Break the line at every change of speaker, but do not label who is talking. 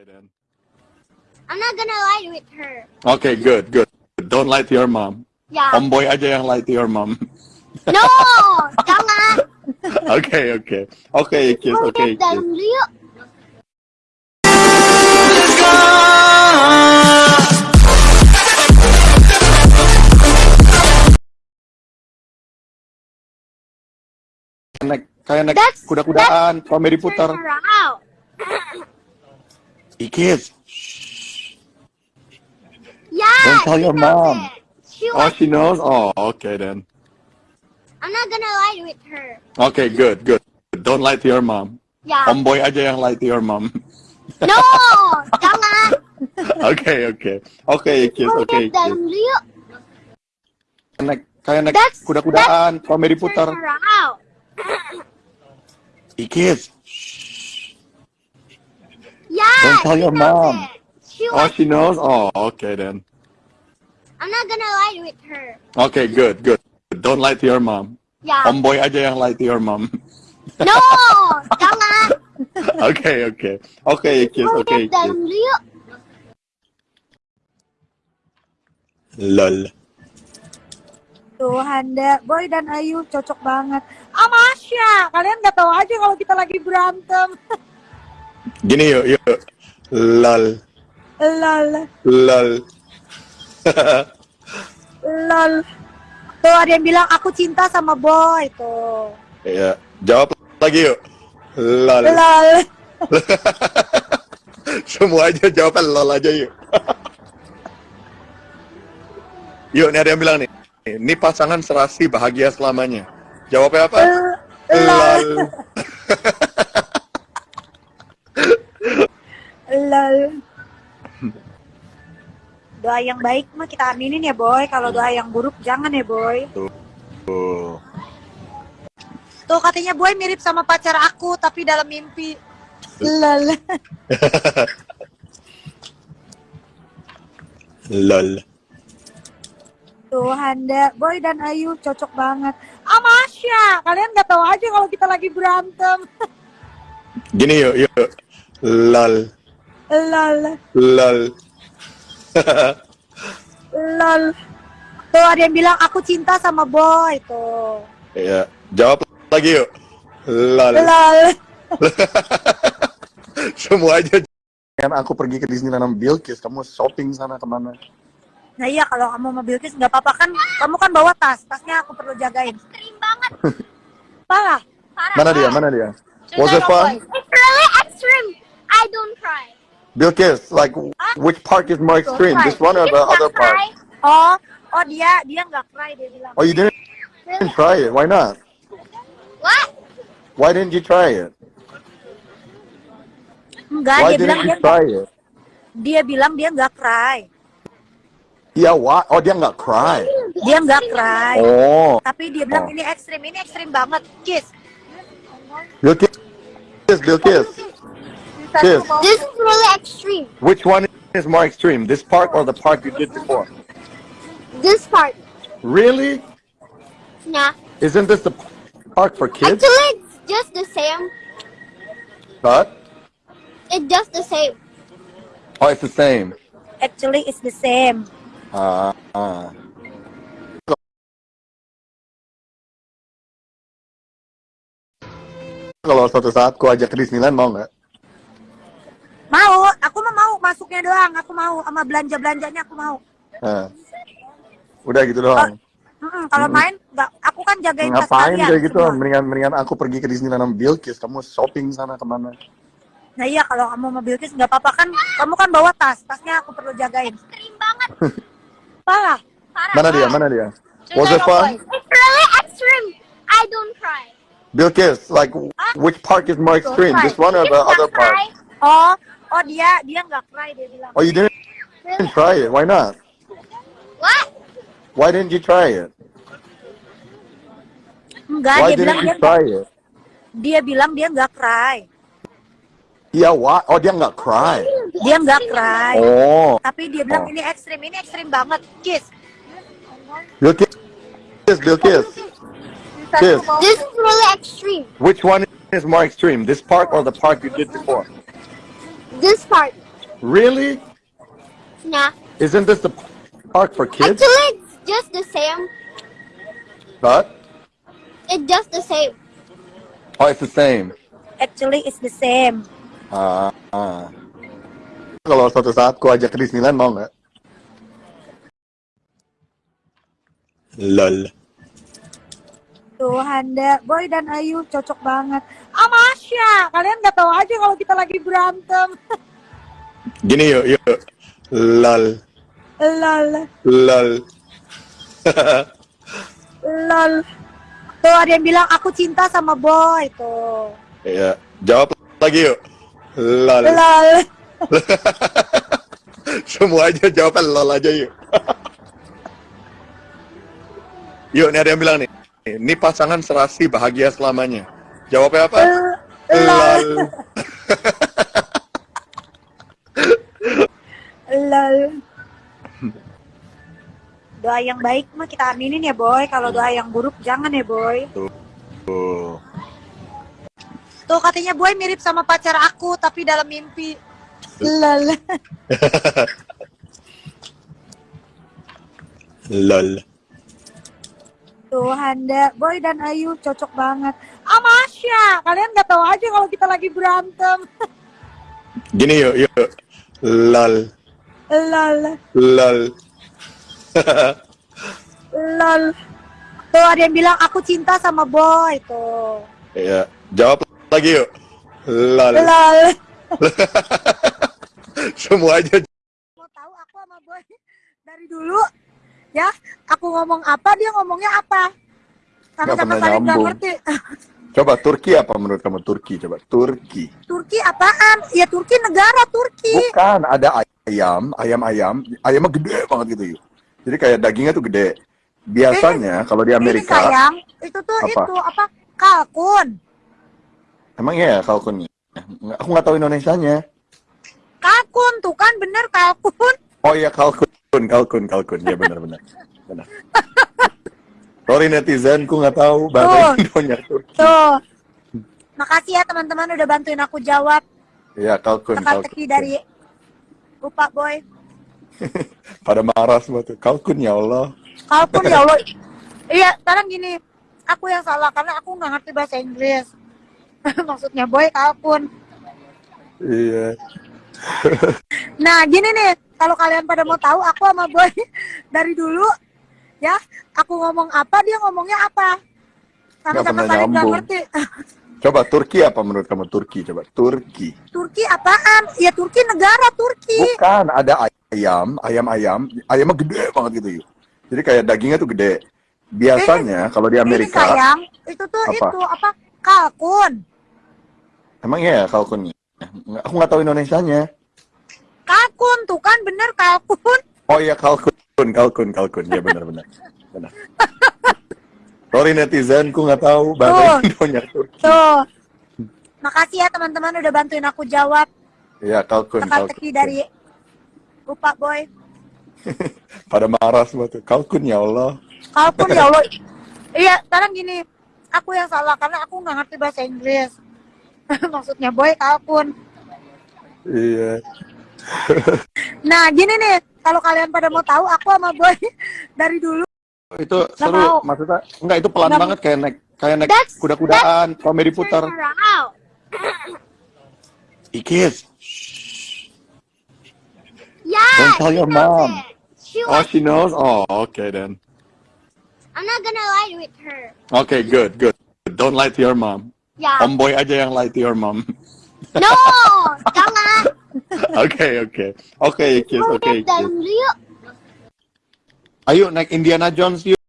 Okay then.
I'm not gonna lie with her.
Okay, good, good. Don't lie to your mom.
Ya.
Omboy aja yang lie to your mom.
No, jangan.
Oke, oke. Oke, kiss,
dalam
kiss. kayak naik kuda-kudaan, komedi putar.
Out.
Ikis.
Yeah.
Don't tell your mom.
it. She
Oh, she knows? Oh, okay then.
I'm not gonna lie with her.
Okay, good, good. Don't lie to your mom.
Ya.
Omboy aja yang lie to your mom.
No, jangan.
Oke, oke. Oke, kiss, kiss.
dulu yuk.
Naik, kayak naik kuda-kudaan, komedi putar.
her out. Yeah.
Don't tell your
knows
mom.
She
Oh, she knows? Oh, okay then.
I'm not gonna lie with her.
Okay, good, good. Don't lie to your mom.
Ya.
Omboy aja yang lie to your mom.
No, jangan.
Oke, oke. Oke, kiss,
dalam
kiss. Lol.
Tuh, Handa, Boy dan Ayu cocok banget. Amasya, kalian nggak tahu aja kalau kita lagi berantem.
Gini yuk, yuk. Lol.
Lol,
Lol.
lol. Tuh ada yang bilang aku cinta sama Boy tuh.
Iya, jawab lagi yuk. Lol.
Lol.
Semua aja jawaban lol aja yuk. yuk, nih ada yang bilang nih. Ini pasangan serasi bahagia selamanya. Jawabnya apa? Lol.
Lol. Doa yang baik mah kita aminin ya Boy. Kalau doa yang buruk jangan ya Boy.
Tuh.
Tuh katanya Boy mirip sama pacar aku tapi dalam mimpi. Lol.
Lol.
Tuh Handa, Boy dan Ayu cocok banget. Amasya, kalian nggak tahu aja kalau kita lagi berantem.
Gini yuk, yuk. Lol.
Lol.
Lol.
Lol. Tuh ada yang bilang aku cinta sama Boy tuh.
Iya, jawab lagi yuk. Lol.
Lol.
Semua aja. Kan aku pergi ke Disneyland sama Bilkis, kamu shopping sana ke mana?
Nah iya kalau kamu mau Bilkis nggak apa-apa kan, kamu kan bawa tas, tasnya aku perlu jagain.
Ekstrim banget.
Parah.
Parah.
Mana dia? Mana dia? Was it fun? Bilkis, like ah. which park is more extreme? This one or the other park?
Oh, oh dia dia nggak cry dia bilang.
Oh, you didn't
Really?
try it. Why not?
What?
Why didn't you try it?
Enggak,
Why
dia
didn't you try it?
dia bilang dia nggak cry.
Iya, why? Oh, dia nggak cry.
Dia nggak cry.
Oh,
Tapi dia bilang
Oh.
ini ekstrim, ini ekstrim banget. Kiss.
Bilkis, Bilkis. Kiss.
This is really extreme.
Which one is more extreme? This park or the park you did before?
This part.
Really?
Nah.
Isn't this the park for kids?
Actually, it's just the same.
But
It's just the same.
oh, it's the same.
Actually it's the same.
Ah, ah. Kalau suatu saat ku ajak ke Disneyland mau nggak?
Mau, aku mah mau masuknya doang, aku mau sama belanja-belanjanya aku mau.
Nah. Udah gitu doang.
Mm-mm, kalau main nggak, aku kan jagain
Ngapain kayak gitu?
semua.
Mendingan mendingan aku pergi ke Disneyland sama Bilkis. Kamu shopping sana ke mana?
Nah iya kalau kamu mau Bilkis nggak apa-apa kan, kamu kan bawa tas, tasnya aku perlu jagain.
Extreme banget.
Parah.
Parah.
Mana dia? Mana dia? Was it fun?
It's really extreme. I don't cry.
Bilkis, like which park is more extreme? This one or the other park?
Oh, oh dia dia nggak cry dia bilang.
Oh, you didn't
Really?
try it. Why not?
What?
Why didn't you try it?
Enggak,
Why
dia bilang
didn't
dia
you try it?
dia bilang dia nggak cry.
Iya, why? Oh, dia nggak cry.
Dia nggak cry.
Oh,
Tapi dia bilang
Oh.
ini ekstrim, ini ekstrim banget. Kiss.
Bilkis, Bilkis. Kiss.
This is really extreme.
Which one is more extreme? This park or the park you did before?
This part.
Really?
Nah.
Isn't this the park for kids?
Actually, it's just the same.
But
It's just the same.
oh, it's the same.
Actually, it's the same.
Ah, ah. Kalau suatu saat ku ajak ke Disneyland mau nggak? Lol.
Tuh, Handa, Boy dan Ayu cocok banget. Amasya, kalian nggak tahu aja kalau kita lagi berantem.
Gini yuk, yuk. Lol.
Lol,
Lol.
lol. Tuh, ada yang bilang aku cinta sama Boy. Tuh.
Iya. Jawab lagi yuk. Lol.
Lol.
Semua aja jawaban lol aja yuk. yuk, ini ada yang bilang nih. Ini pasangan serasi bahagia selamanya. Jawabnya apa?
Lol. Lol. Doa yang baik mah kita aminin ya Boy. Kalau doa yang buruk jangan ya Boy.
Tuh.
Tuh katanya Boy mirip sama pacar aku tapi dalam mimpi. Lol.
Lol.
Tuh Handa, Boy dan Ayu cocok banget. Amasya, kalian nggak tahu aja kalau kita lagi berantem.
Gini yuk, yuk. Lol.
Lol.
Lol.
Lol. Tuh ada yang bilang aku cinta sama Boy. Tuh.
Iya. Jawab lagi yuk. Lol.
Lol.
Semua aja
Mau tahu aku sama Boy dari dulu ya aku ngomong apa dia ngomongnya apa sama
Nggak
sama
pernah
saling nggak ngerti
Coba Turki apa menurut kamu Turki? Coba Turki.
Turki apaan ya Turki negara Turki
Bukan, ada ayam, ayam-ayam, ayamnya gede banget gitu yuk. Jadi kayak dagingnya tuh gede. Biasanya kalau di
ini
Amerika,
sayang itu tuh
Apa?
itu apa kalkun
emang iya kalkunnya? Nggak- Aku nggak tahu Indonesianya.
kalkun tuh kan bener kalkun
Oh iya kalkun, kalkun, kalkun. Ya benar-benar. Benar. Sorry netizen, ku nggak tahu
Tuh.
bahasa Indonya Turki.
tuh makasih ya teman-teman udah bantuin aku jawab
Iya kalkun, kalkun.
teka-teki dari lupa Boy
Pada marah semua tuh. Kalkun ya Allah.
Kalkun ya Allah. Iya, sekarang gini, aku yang salah karena aku nggak ngerti bahasa Inggris. Maksudnya boy kalkun.
Iya.
Nah, gini nih, kalau kalian pada mau tahu aku sama boy dari dulu ya, aku ngomong apa dia ngomongnya apa. Sama-sama saling nggak ngerti.
Coba Turki apa menurut kamu Turki? Coba Turki.
Turki apaan? Ya Turki negara Turki.
Bukan, ada ayam, ayam-ayam, ayamnya gede banget gitu yuk. Jadi kayak dagingnya tuh gede. Biasanya kalau di
Ini
Amerika,
sayang, itu tuh
Apa?
itu apa? Kalkun.
emang iya kalkunnya? Aku nggak tahu Indonesianya.
Kalkun tuh kan bener kalkun.
Oh iya kalkun, kalkun, kalkun. Ya benar-benar. Benar. Sorry netizen, ku nggak tahu bahasa Indonya Turki.
Tuh. Makasih ya teman-teman udah bantuin aku jawab.
Iya kalkun, kalkun.
teka-teki dari lupa boy
Pada marah semua tuh. Kalkun ya Allah.
kalkun ya Allah iya sekarang gini aku yang salah karena aku nggak ngerti bahasa Inggris maksudnya boy kalkun
Iya.
nah gini nih kalau kalian pada mau tahu aku sama boy dari dulu
Itu seru.
mau.
Maksudnya enggak itu pelan
Nggak-
banget kayak naik kayak naik kuda-kudaan, komedi putar. Ikis.
Yeah.
Don't tell your mom.
it. She
Oh, she knows? Oh, okay then.
I'm not gonna lie with her.
Okay, good, good. Don't lie to your mom.
Yeah.
Omboy aja yang lie to your mom.
no, jangan.
Oke, oke. Oke, Ikis,
Mau
oke,
lihat dalam
Ikis.
dulu yuk.
Ayo naik Indiana Jones yuk.